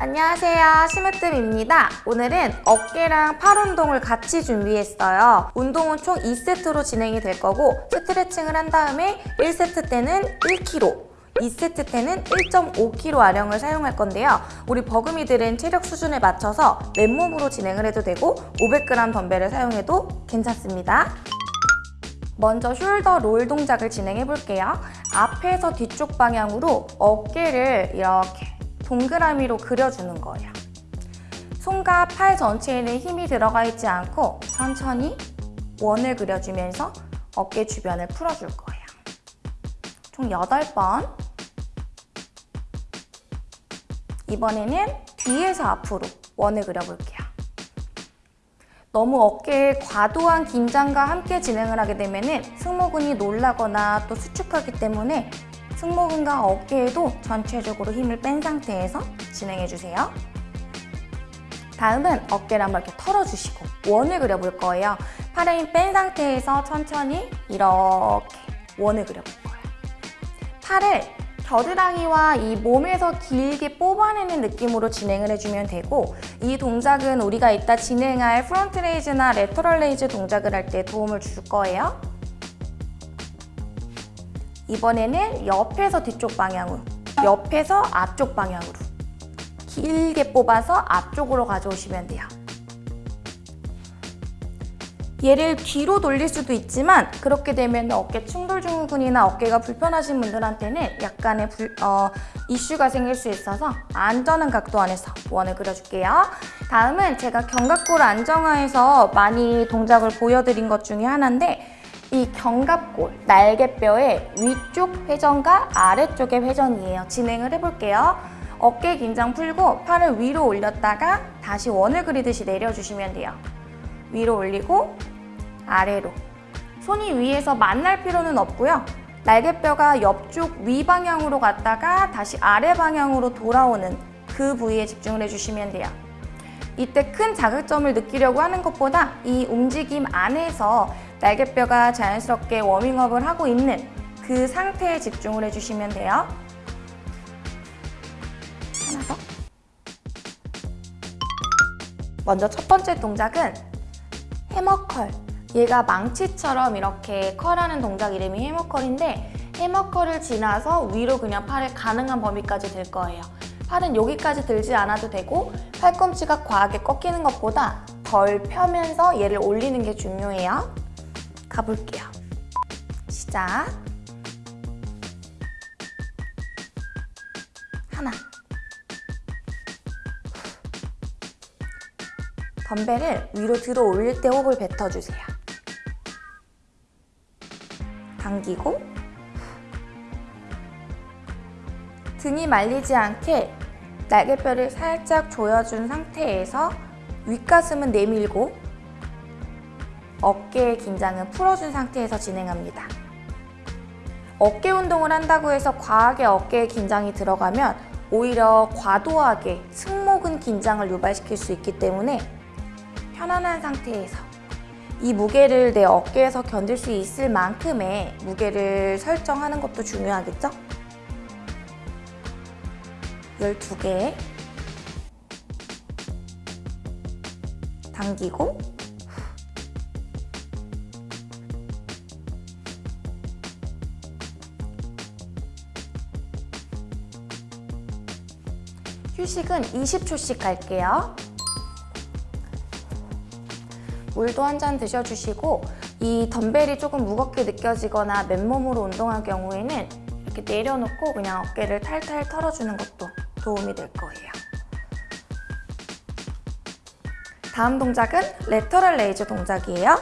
안녕하세요. 심으뜸입니다. 오늘은 어깨랑 팔 운동을 같이 준비했어요. 운동은 총 2세트로 진행이 될 거고 스트레칭을 한 다음에 1세트 때는 1kg 2세트 때는 1.5kg 아령을 사용할 건데요. 우리 버금이들은 체력 수준에 맞춰서 맨몸으로 진행을 해도 되고 500g 덤벨을 사용해도 괜찮습니다. 먼저 숄더 롤 동작을 진행해 볼게요. 앞에서 뒤쪽 방향으로 어깨를 이렇게 동그라미로 그려주는 거예요. 손과 팔 전체에는 힘이 들어가 있지 않고 천천히 원을 그려주면서 어깨 주변을 풀어줄 거예요. 총 8번 이번에는 뒤에서 앞으로 원을 그려볼게요. 너무 어깨에 과도한 긴장과 함께 진행을 하게 되면 승모근이 놀라거나 또 수축하기 때문에 승모근과 어깨에도 전체적으로 힘을 뺀 상태에서 진행해주세요. 다음은 어깨를 한번 이렇게 털어주시고 원을 그려볼 거예요. 팔에 힘 뺀 상태에서 천천히 이렇게 원을 그려볼 거예요. 팔을 겨드랑이와 이 몸에서 길게 뽑아내는 느낌으로 진행을 해주면 되고 이 동작은 우리가 이따 진행할 front raise나 lateral raise 동작을 할 때 도움을 줄 거예요. 이번에는 옆에서 뒤쪽 방향으로 옆에서 앞쪽 방향으로 길게 뽑아서 앞쪽으로 가져오시면 돼요. 얘를 뒤로 돌릴 수도 있지만 그렇게 되면 어깨 충돌 증후군이나 어깨가 불편하신 분들한테는 약간의 불, 어, 이슈가 생길 수 있어서 안전한 각도 안에서 원을 그려줄게요. 다음은 제가 견갑골 안정화해서 많이 동작을 보여드린 것 중에 하나인데 이 견갑골, 날개뼈의 위쪽 회전과 아래쪽의 회전이에요. 진행을 해볼게요. 어깨 긴장 풀고 팔을 위로 올렸다가 다시 원을 그리듯이 내려주시면 돼요. 위로 올리고 아래로. 손이 위에서 만날 필요는 없고요. 날개뼈가 옆쪽 위 방향으로 갔다가 다시 아래 방향으로 돌아오는 그 부위에 집중을 해주시면 돼요. 이때 큰 자극점을 느끼려고 하는 것보다 이 움직임 안에서 날개뼈가 자연스럽게 워밍업을 하고 있는 그 상태에 집중을 해주시면 돼요. 하나 더. 먼저 첫 번째 동작은 해머컬. 얘가 망치처럼 이렇게 컬하는 동작 이름이 해머컬인데 해머컬을 지나서 위로 그냥 팔을 가능한 범위까지 들 거예요. 팔은 여기까지 들지 않아도 되고 팔꿈치가 과하게 꺾이는 것보다 덜 펴면서 얘를 올리는 게 중요해요. 가볼게요. 시작. 하나. 덤벨을 위로 들어 올릴 때 호흡을 뱉어주세요. 당기고 등이 말리지 않게 날개뼈를 살짝 조여준 상태에서 윗가슴은 내밀고 어깨의 긴장은 풀어준 상태에서 진행합니다. 어깨 운동을 한다고 해서 과하게 어깨에 긴장이 들어가면 오히려 과도하게 승모근 긴장을 유발시킬 수 있기 때문에 편안한 상태에서 이 무게를 내 어깨에서 견딜 수 있을 만큼의 무게를 설정하는 것도 중요하겠죠? 12개 당기고 휴식은 20초씩 갈게요. 물도 한 잔 드셔주시고 이 덤벨이 조금 무겁게 느껴지거나 맨몸으로 운동할 경우에는 이렇게 내려놓고 그냥 어깨를 탈탈 털어주는 것도 도움이 될 거예요. 다음 동작은 lateral raise 동작이에요.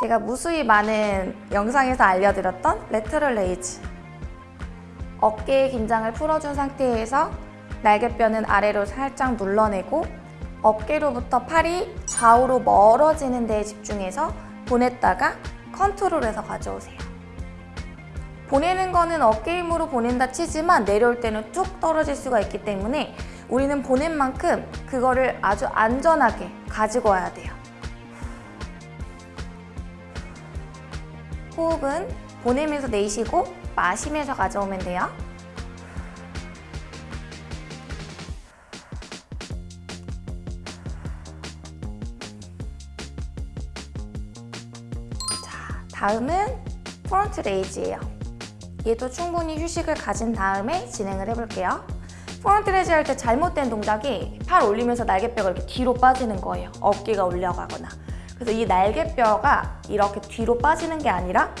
제가 무수히 많은 영상에서 알려드렸던 lateral raise 어깨의 긴장을 풀어준 상태에서 날개뼈는 아래로 살짝 눌러내고 어깨로부터 팔이 좌우로 멀어지는 데에 집중해서 보냈다가 컨트롤해서 가져오세요. 보내는 거는 어깨 힘으로 보낸다 치지만 내려올 때는 쭉 떨어질 수가 있기 때문에 우리는 보낸 만큼 그거를 아주 안전하게 가지고 와야 돼요. 호흡은 보내면서 내쉬고 마시면서 가져오면 돼요. 자, 다음은 front raise예요. 얘도 충분히 휴식을 가진 다음에 진행을 해볼게요. front raise 할때 잘못된 동작이 팔 올리면서 날개뼈가 이렇게 뒤로 빠지는 거예요. 어깨가 올라가거나. 그래서 이 날개뼈가 이렇게 뒤로 빠지는 게 아니라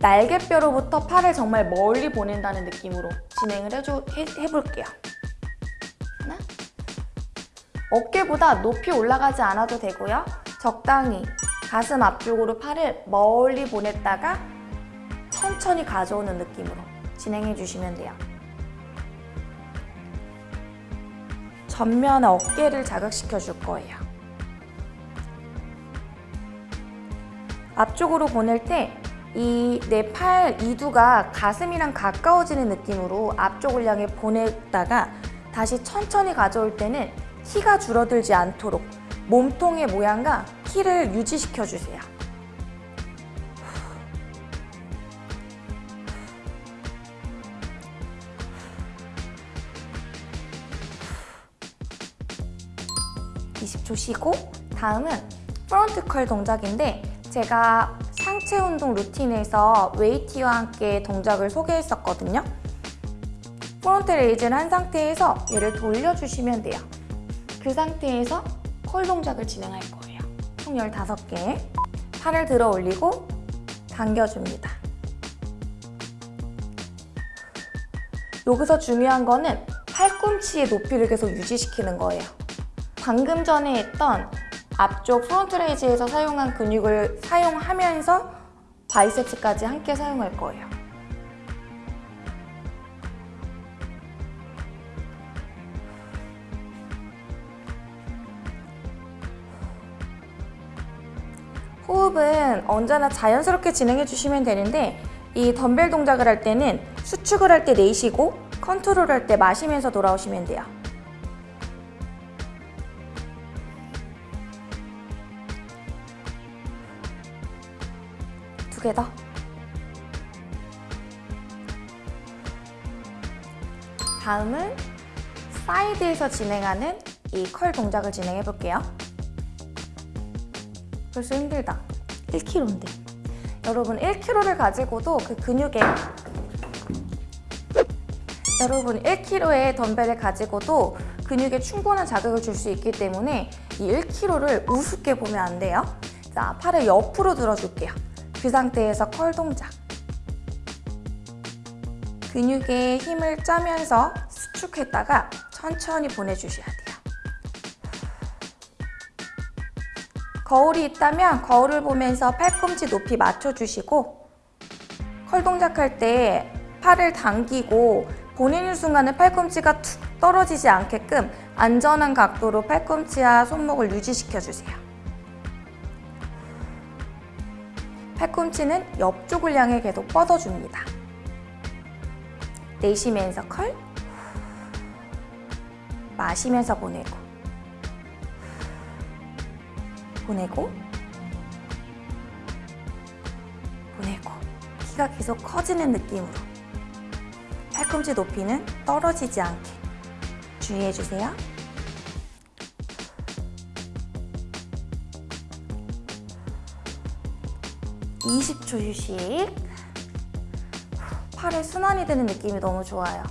날개뼈로부터 팔을 정말 멀리 보낸다는 느낌으로 진행을 해줘, 해, 해볼게요. 하나. 어깨보다 높이 올라가지 않아도 되고요. 적당히 가슴 앞쪽으로 팔을 멀리 보냈다가 천천히 가져오는 느낌으로 진행해 주시면 돼요. 전면 어깨를 자극시켜 줄 거예요. 앞쪽으로 보낼 때 이 내 팔 이두가 가슴이랑 가까워지는 느낌으로 앞쪽을 향해 보냈다가 다시 천천히 가져올 때는 키가 줄어들지 않도록 몸통의 모양과 키를 유지시켜 주세요. (20초) 쉬고 다음은 front curl 동작인데 제가 상체 운동 루틴에서 웨이티와 함께 동작을 소개했었거든요 front raise를 한 상태에서 얘를 돌려주시면 돼요 그 상태에서 curl 동작을 진행할 거예요. 총 15개. 팔을 들어 올리고 당겨줍니다. 여기서 중요한 거는 팔꿈치의 높이를 계속 유지시키는 거예요. 방금 전에 했던 앞쪽 front raise에서 사용한 근육을 사용하면서 바이셉스까지 함께 사용할 거예요. 호흡은 언제나 자연스럽게 진행해 주시면 되는데 이 덤벨 동작을 할 때는 수축을 할 때 내쉬고 컨트롤 할 때 마시면서 돌아오시면 돼요. 두개 더. 다음은 사이드에서 진행하는 이 curl 동작을 진행해 볼게요. 벌써 힘들다. 1kg인데. 여러분 1kg를 가지고도 그 근육에 여러분 1kg의 덤벨을 가지고도 근육에 충분한 자극을 줄 수 있기 때문에 이 1kg를 우습게 보면 안 돼요. 자, 팔을 옆으로 들어줄게요. 그 상태에서 컬 동작. 근육에 힘을 짜면서 수축했다가 천천히 보내주셔야 돼요. 거울이 있다면 거울을 보면서 팔꿈치 높이 맞춰주시고 컬 동작할 때 팔을 당기고 보내는 순간에 팔꿈치가 툭 떨어지지 않게끔 안전한 각도로 팔꿈치와 손목을 유지시켜주세요. 팔꿈치는 옆쪽을 향해 계속 뻗어줍니다. 내쉬면서 컬 마시면서 보내고 보내고 보내고 키가 계속 커지는 느낌으로 팔꿈치 높이는 떨어지지 않게 주의해주세요. (20초) 휴식 팔에 순환이 되는 느낌이 너무 좋아요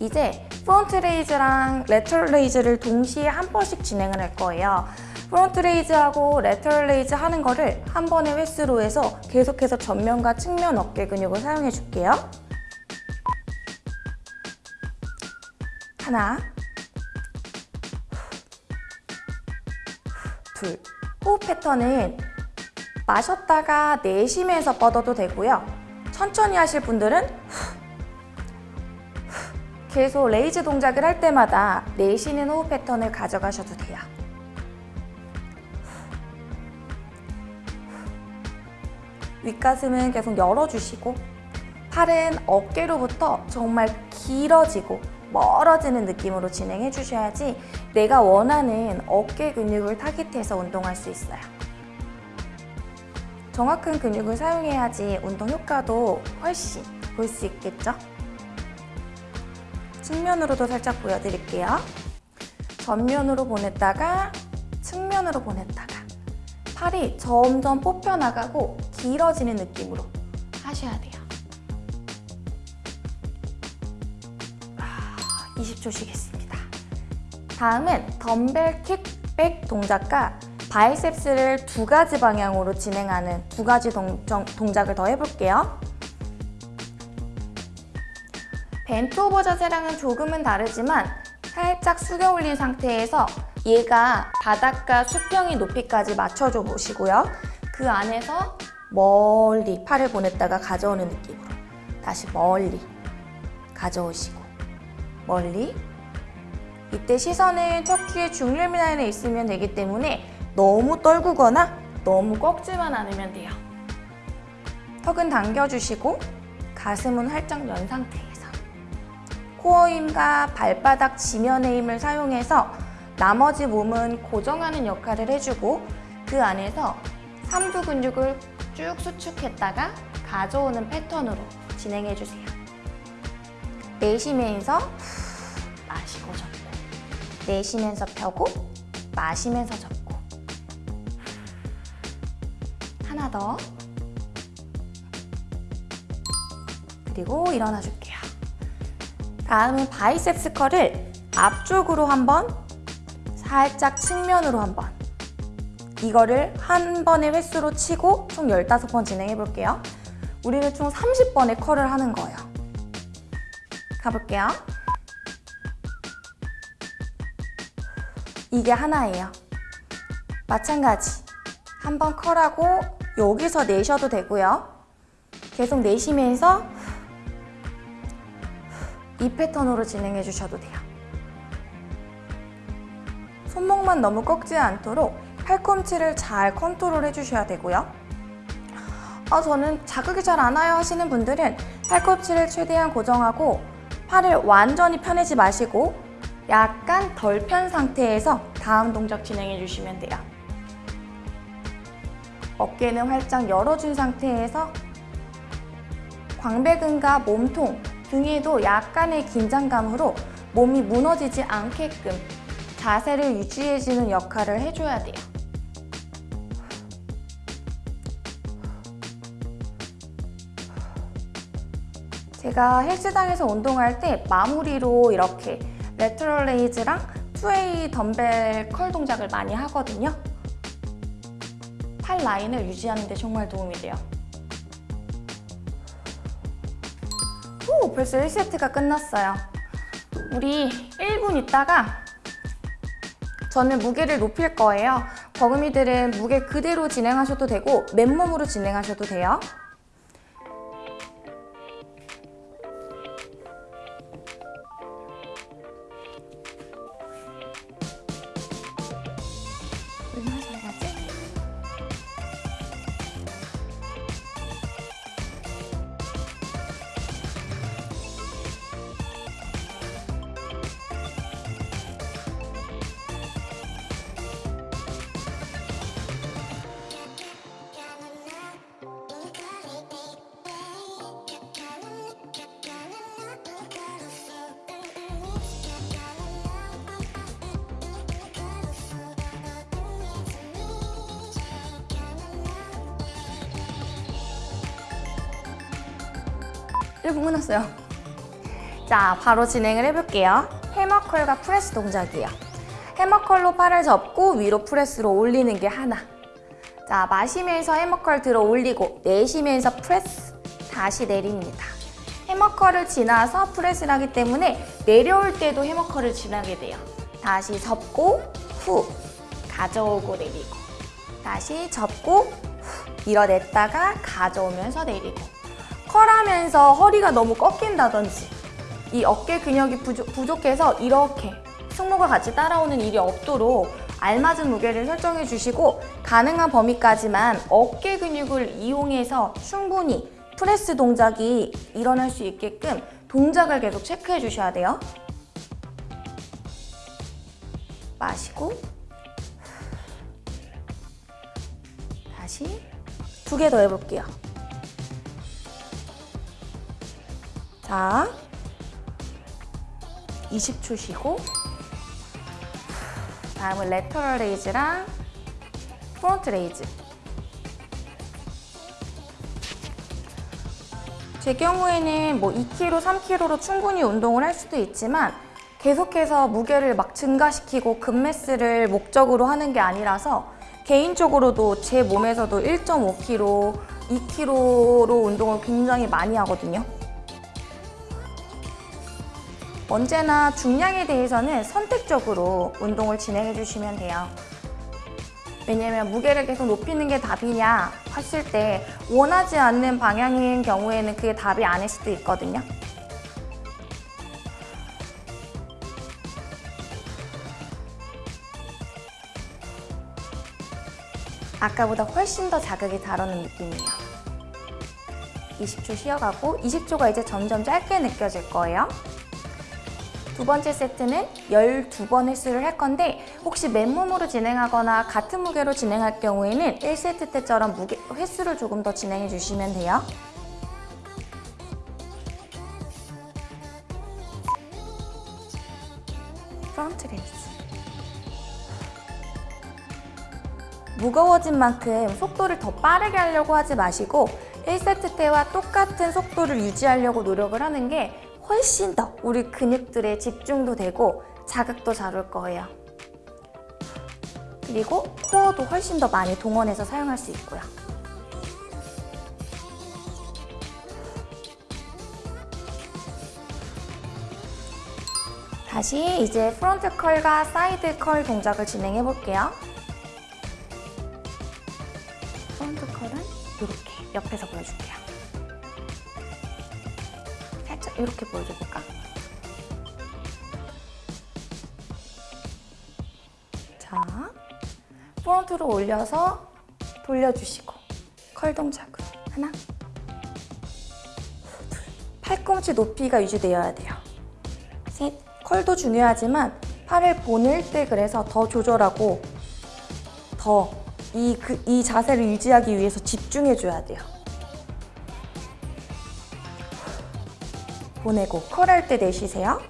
이제 front raise랑 lateral raise를 동시에 한 번씩 진행을 할 거예요. front raise하고 lateral raise 하는 거를 한 번의 횟수로 해서 계속해서 전면과 측면 어깨 근육을 사용해 줄게요. 하나 둘 호흡 패턴은 마셨다가 내쉬면서 뻗어도 되고요. 천천히 하실 분들은 계속 raise 동작을 할 때마다 내쉬는 호흡 패턴을 가져가셔도 돼요. 윗가슴은 계속 열어주시고 팔은 어깨로부터 정말 길어지고 멀어지는 느낌으로 진행해 주셔야지 내가 원하는 어깨 근육을 타깃해서 운동할 수 있어요. 정확한 근육을 사용해야지 운동 효과도 훨씬 볼 수 있겠죠? 측면으로도 살짝 보여드릴게요. 전면으로 보냈다가 측면으로 보냈다가 팔이 점점 뽑혀나가고 길어지는 느낌으로 하셔야 돼요. 아, 20초 쉬겠습니다. 다음은 덤벨 킥백 동작과 바이셉스를 두 가지 방향으로 진행하는 두 가지 동, 정- 동작을 더 해볼게요. 벤트 오버 자세랑은 조금은 다르지만 살짝 숙여 올린 상태에서 얘가 바닥과 수평이 높이까지 맞춰줘 보시고요. 그 안에서 멀리 팔을 보냈다가 가져오는 느낌으로 다시 멀리 가져오시고 멀리 이때 시선은 척추의 중립 라인에 있으면 되기 때문에 너무 떨구거나 너무 꺾지만 않으면 돼요. 턱은 당겨주시고 가슴은 활짝 연 상태에서 코어 힘과 발바닥 지면의 힘을 사용해서 나머지 몸은 고정하는 역할을 해주고 그 안에서 삼두 근육을 쭉 수축했다가 가져오는 패턴으로 진행해주세요. 내쉬면서 후, 마시고 접고 내쉬면서 펴고 마시면서 접고 하나 더 그리고 일어나 줄게요. 다음은 바이셉스 컬을 앞쪽으로 한번 살짝 측면으로 한번 이거를 한 번의 횟수로 치고 총 15번 진행해 볼게요. 우리는 총 30번의 컬을 하는 거예요. 가볼게요. 이게 하나예요. 마찬가지. 한 번 컬하고 여기서 내셔도 되고요. 계속 내쉬면서 이 패턴으로 진행해 주셔도 돼요. 손목만 너무 꺾지 않도록 팔꿈치를 잘 컨트롤 해 주셔야 되고요. 아, 저는 자극이 잘 안 와요 하시는 분들은 팔꿈치를 최대한 고정하고 팔을 완전히 펴내지 마시고 약간 덜 편 상태에서 다음 동작 진행해 주시면 돼요. 어깨는 활짝 열어준 상태에서 광배근과 몸통, 등에도 약간의 긴장감으로 몸이 무너지지 않게끔 자세를 유지해주는 역할을 해줘야 돼요. 제가 헬스장에서 운동할 때 마무리로 이렇게 lateral raise랑 two-way 덤벨 curl 동작을 많이 하거든요. 팔 라인을 유지하는 데 정말 도움이 돼요. 오, 벌써 1세트가 끝났어요. 우리 1분 있다가 저는 무게를 높일 거예요. 버금이들은 무게 그대로 진행하셔도 되고 맨몸으로 진행하셔도 돼요. 1분 끝났어요. 자, 바로 진행을 해볼게요. hammer curl과 press 동작이에요. hammer curl로 팔을 접고 위로 press로 올리는 게 하나. 자, 마시면서 hammer curl 들어 올리고 내쉬면서 프레스 다시 내립니다. hammer curl을 지나서 press를 하기 때문에 내려올 때도 hammer curl을 지나게 돼요. 다시 접고 후 가져오고 내리고 다시 접고 후 밀어냈다가 가져오면서 내리고 컬하면서 허리가 너무 꺾인다든지 이 어깨 근육이 부족, 부족 해서 이렇게 승모가 같이 따라오는 일이 없도록 알맞은 무게를 설정해 주시고 가능한 범위까지만 어깨 근육을 이용해서 충분히 프레스 동작이 일어날 수 있게끔 동작을 계속 체크해 주셔야 돼요. 마시고 다시 두 개 더 해볼게요. 자, 20초 쉬고 다음은 lateral raise랑 front raise. 제 경우에는 뭐 2kg, 3kg로 충분히 운동을 할 수도 있지만 계속해서 무게를 막 증가시키고 근mass를 목적으로 하는 게 아니라서 개인적으로도 제 몸에서도 1.5kg, 2kg로 운동을 굉장히 많이 하거든요. 언제나 중량에 대해서는 선택적으로 운동을 진행해 주시면 돼요. 왜냐면 무게를 계속 높이는 게 답이냐 했을 때 원하지 않는 방향인 경우에는 그게 답이 아닐 수도 있거든요. 아까보다 훨씬 더 자극이 잘 오는 느낌이에요. 20초 쉬어가고 20초가 이제 점점 짧게 느껴질 거예요. 두 번째 세트는 12번 횟수를 할 건데 혹시 맨몸으로 진행하거나 같은 무게로 진행할 경우에는 1세트 때처럼 무게, 횟수를 조금 더 진행해 주시면 돼요. front raise 무거워진 만큼 속도를 더 빠르게 하려고 하지 마시고 1세트 때와 똑같은 속도를 유지하려고 노력을 하는 게 훨씬 더 우리 근육들의 집중도 되고 자극도 잘 올 거예요. 그리고 코어도 훨씬 더 많이 동원해서 사용할 수 있고요. 다시 이제 front curl과 side curl 동작을 진행해 볼게요. front curl은 이렇게 옆에서 보여줄게요. 살짝 이렇게 보여줘볼까? 자, front로 올려서 돌려주시고 curl 동작으로 하나 둘 팔꿈치 높이가 유지되어야 돼요. 셋 컬도 중요하지만 팔을 보낼 때 그래서 더 조절하고 더이 그, 이 자세를 유지하기 위해서 집중해줘야 돼요. 보내고 컬할 때 내쉬세요.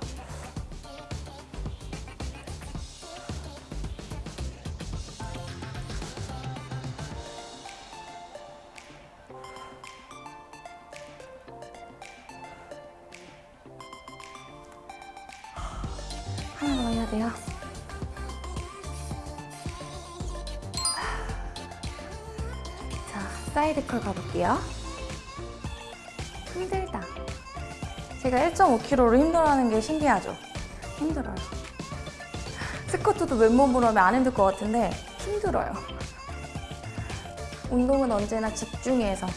하나 더 해야 돼요. 자, side curl 가볼게요. 힘들다. 제가 1.5kg로 힘들어하는 게 신기하죠? 힘들어요. 스쿼트도 맨몸으로 하면 안 힘들 것 같은데 힘들어요. 운동은 언제나 집중해서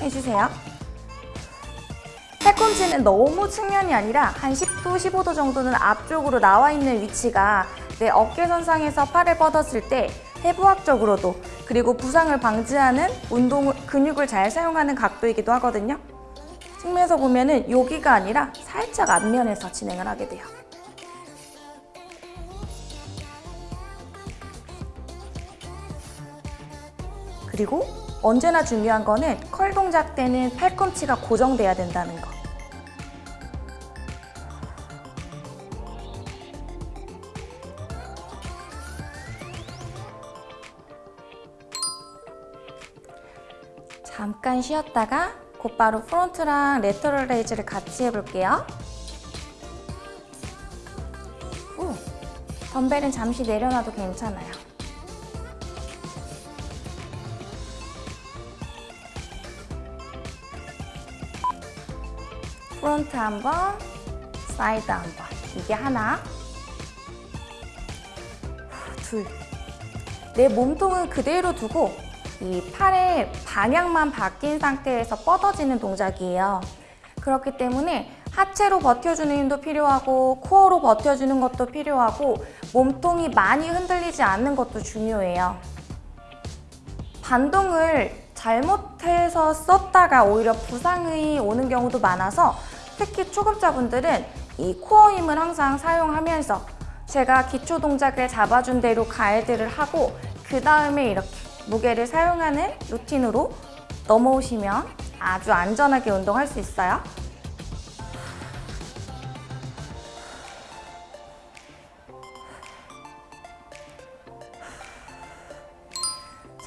해주세요. 팔꿈치는 너무 측면이 아니라 한 10도, 15도 정도는 앞쪽으로 나와 있는 위치가 내 어깨선상에서 팔을 뻗었을 때 해부학적으로도 그리고 부상을 방지하는 운동 근육을 잘 사용하는 각도이기도 하거든요. 측면에서 보면 은 여기가 아니라 살짝 앞면에서 진행을 하게 돼요. 그리고 언제나 중요한 거는 curl 동작 때는 팔꿈치가 고정돼야 된다는 거. 잠깐 쉬었다가 곧바로 front랑 lateral raise를 같이 해볼게요. 오, 덤벨은 잠시 내려놔도 괜찮아요. front 한 번, 사이드 한 번. 이게 하나. 둘. 내 몸통은 그대로 두고 이 팔의 방향만 바뀐 상태에서 뻗어지는 동작이에요. 그렇기 때문에 하체로 버텨주는 힘도 필요하고 코어로 버텨주는 것도 필요하고 몸통이 많이 흔들리지 않는 것도 중요해요. 반동을 잘못해서 썼다가 오히려 부상이 오는 경우도 많아서 특히 초급자분들은 이 코어 힘을 항상 사용하면서 제가 기초 동작을 잡아준 대로 가이드를 하고 그 다음에 이렇게 무게를 사용하는 루틴으로 넘어오시면 아주 안전하게 운동할 수 있어요.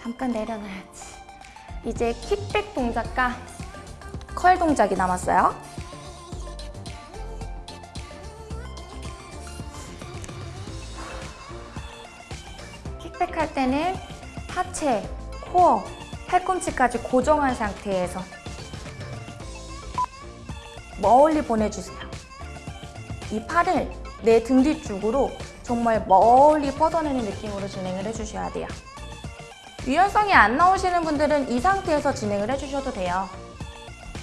잠깐 내려놔야지. 이제 킥백 동작과 컬 동작이 남았어요. 킥백 할 때는 하체, 코어, 팔꿈치까지 고정한 상태에서 멀리 보내주세요. 이 팔을 내 등 뒤쪽으로 정말 멀리 뻗어내는 느낌으로 진행을 해주셔야 돼요. 유연성이 안 나오시는 분들은 이 상태에서 진행을 해주셔도 돼요.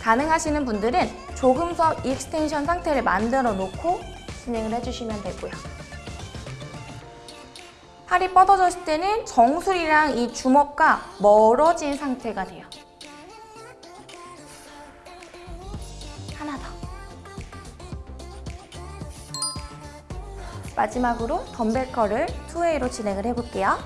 가능하시는 분들은 조금 더 extension 상태를 만들어 놓고 진행을 해주시면 되고요. 팔이 뻗어졌을 때는 정수리랑 이 주먹과 멀어진 상태가 돼요. 하나 더. 마지막으로 덤벨 컬을 투웨이로 진행을 해볼게요.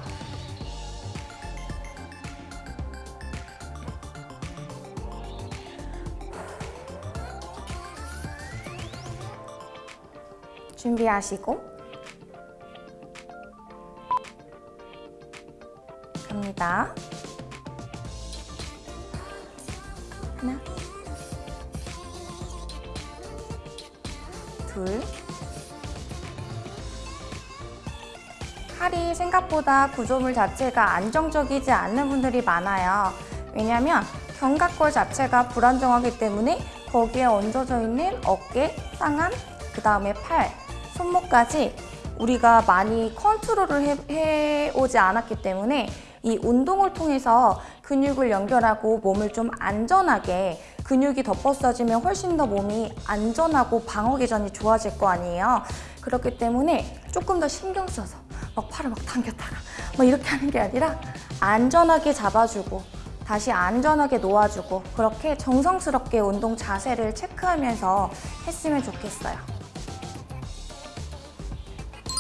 준비하시고 갑니다. 하나, 둘. 팔이 생각보다 구조물 자체가 안정적이지 않는 분들이 많아요. 왜냐면 견갑골 자체가 불안정하기 때문에 거기에 얹어져 있는 어깨, 쌍안, 그 다음에 팔, 손목까지 우리가 많이 컨트롤을 해, 해오지 않았기 때문에 이 운동을 통해서 근육을 연결하고 몸을 좀 안전하게 근육이 덮어써지면 훨씬 더 몸이 안전하고 방어 기전이 좋아질 거 아니에요. 그렇기 때문에 조금 더 신경 써서 막 팔을 막 당겼다가 막 이렇게 하는 게 아니라 안전하게 잡아주고 다시 안전하게 놓아주고 그렇게 정성스럽게 운동 자세를 체크하면서 했으면 좋겠어요.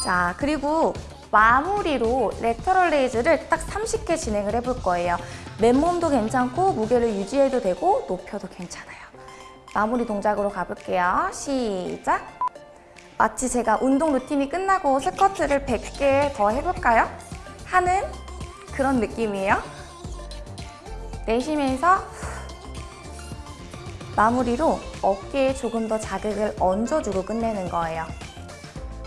자, 그리고 마무리로 레터럴 레이즈를 딱 30개 진행을 해볼 거예요. 맨몸도 괜찮고 무게를 유지해도 되고 높여도 괜찮아요. 마무리 동작으로 가볼게요. 시작! 마치 제가 운동 루틴이 끝나고 스쿼트를 100개 더 해볼까요? 하는 그런 느낌이에요. 내쉬면서 마무리로 어깨에 조금 더 자극을 얹어주고 끝내는 거예요.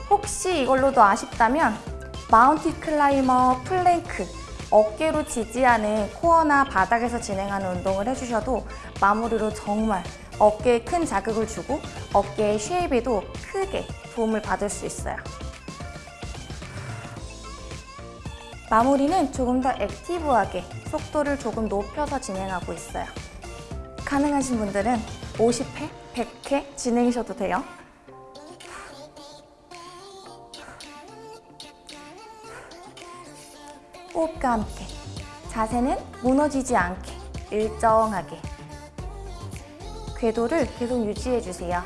혹시 이걸로도 아쉽다면 mountain climber plank 어깨로 지지하는 코어나 바닥에서 진행하는 운동을 해주셔도 마무리로 정말 어깨에 큰 자극을 주고 어깨의 쉐입에도 크게 도움을 받을 수 있어요. 마무리는 조금 더 액티브하게 속도를 조금 높여서 진행하고 있어요. 가능하신 분들은 50회, 100회 진행하셔도 돼요. 호흡과 함께 자세는 무너지지 않게 일정하게 궤도를 계속 유지해 주세요.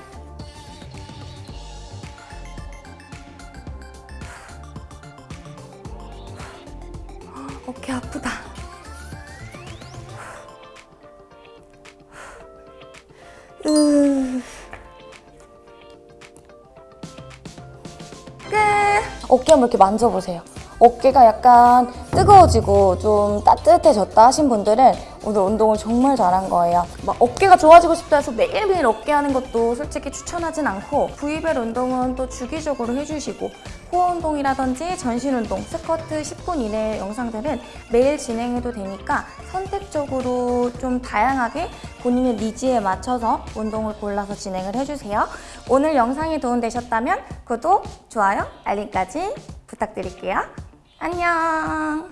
어깨 아프다. 어깨 한번 이렇게 만져보세요. 어깨가 약간 뜨거워지고 좀 따뜻해졌다 하신 분들은 오늘 운동을 정말 잘한 거예요. 막 어깨가 좋아지고 싶다 해서 매일매일 어깨 하는 것도 솔직히 추천하진 않고 부위별 운동은 또 주기적으로 해주시고 코어 운동이라든지 전신 운동, 스쿼트 10분 이내 영상들은 매일 진행해도 되니까 선택적으로 좀 다양하게 본인의 니즈에 맞춰서 운동을 골라서 진행을 해주세요. 오늘 영상이 도움되셨다면 구독, 좋아요, 알림까지 부탁드릴게요. 안녕.